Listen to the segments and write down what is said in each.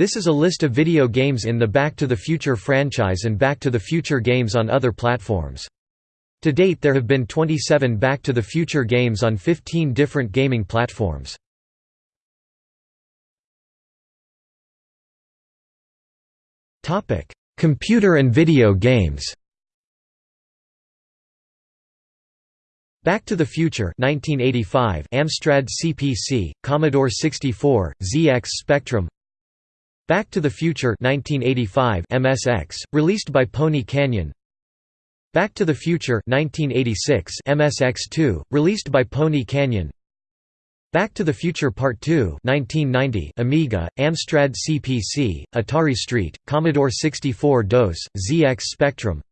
This is a list of video games in the Back to the Future franchise and Back to the Future games on other platforms. To date there have been 27 Back to the Future games on 15 different gaming platforms. Computer and video games Back to the Future 1985 Amstrad CPC, Commodore 64, ZX Spectrum Back to the Future 1985 MSX, released by Pony Canyon. Back to the Future 1986 MSX2, released by Pony Canyon. Back to the Future Part 2 1990 Amiga, Amstrad CPC, Atari ST, Commodore 64 DOS, ZX Spectrum.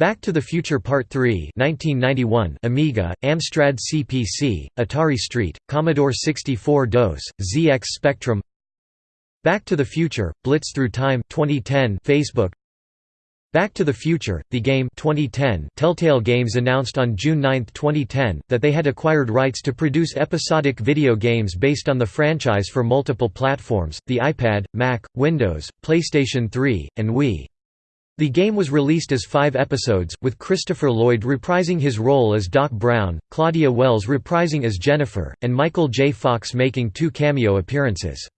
Back to the Future Part 3 1991 Amiga, Amstrad CPC, Atari ST, Commodore 64 DOS, ZX Spectrum Back to the Future, Blitz Through Time 2010 Facebook Back to the Future, The Game 2010 Telltale Games announced on June 9, 2010, that they had acquired rights to produce episodic video games based on the franchise for multiple platforms, the iPad, Mac, Windows, PlayStation 3, and Wii. The game was released as five episodes, with Christopher Lloyd reprising his role as Doc Brown, Claudia Wells reprising as Jennifer, and Michael J. Fox making two cameo appearances.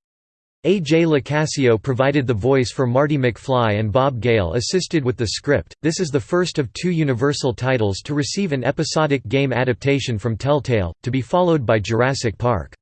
A. J. Locascio provided the voice for Marty McFly and Bob Gale assisted with the script. This is the first of two Universal titles to receive an episodic game adaptation from Telltale, to be followed by Jurassic Park.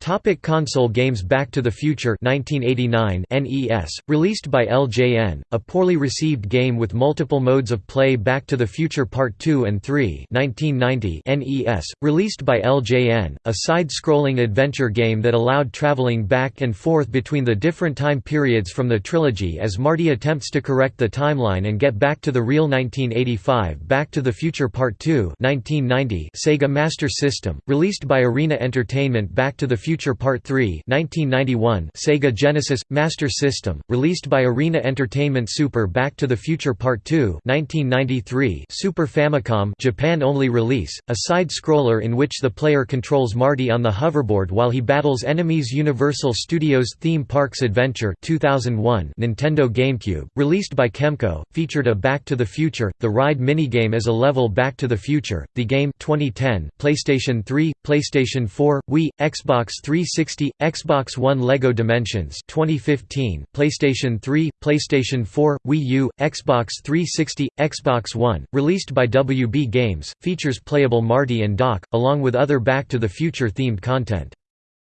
Topic console games Back to the Future 1989 NES, released by LJN, a poorly received game with multiple modes of play Back to the Future Part 2 and 3 1990 NES, released by LJN, a side-scrolling adventure game that allowed traveling back and forth between the different time periods from the trilogy as Marty attempts to correct the timeline and get back to the real 1985 Back to the Future Part 2 1990 Sega Master System, released by Arena Entertainment Back to the Future Future Part 3 1991 Sega Genesis – Master System, released by Arena Entertainment Super Back to the Future Part 2 1993 Super Famicom Japan-only release, a side-scroller in which the player controls Marty on the hoverboard while he battles enemies Universal Studios Theme Parks Adventure 2001 Nintendo GameCube, released by Kemco, featured a Back to the Future, the ride minigame as a level Back to the Future, the game 2010 PlayStation 3, PlayStation 4, Wii, Xbox 360, Xbox One LEGO Dimensions 2015, PlayStation 3, PlayStation 4, Wii U, Xbox 360, Xbox One, released by WB Games, features playable Marty and Doc, along with other Back to the Future themed content.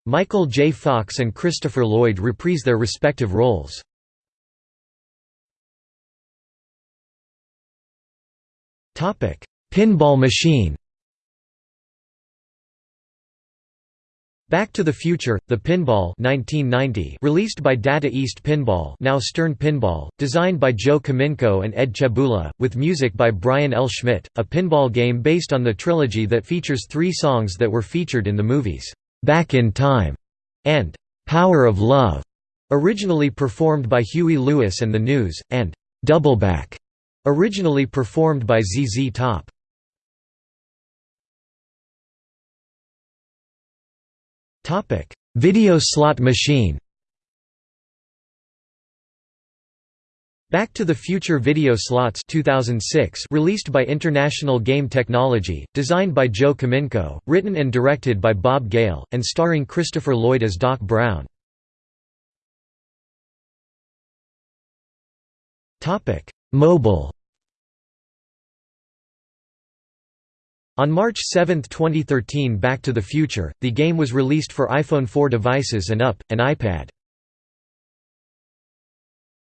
Michael J. Fox and Christopher Lloyd reprise their respective roles. Pinball machine Back to the Future, The Pinball 1990 released by Data East Pinball now Stern Pinball, designed by Joe Kaminkow and Ed Cebula, with music by Brian L. Schmidt, a pinball game based on the trilogy that features three songs that were featured in the movies, "'Back in Time' and "'Power of Love' originally performed by Huey Lewis and the News, and "'Doubleback' originally performed by ZZ Top. Video slot machine. Back to the Future Video Slots 2006 released by International Game Technology, designed by Joe Kaminkow, written and directed by Bob Gale, and starring Christopher Lloyd as Doc Brown. Mobile On March 7, 2013 Back to the Future, the game was released for iPhone 4 devices and up, and iPad.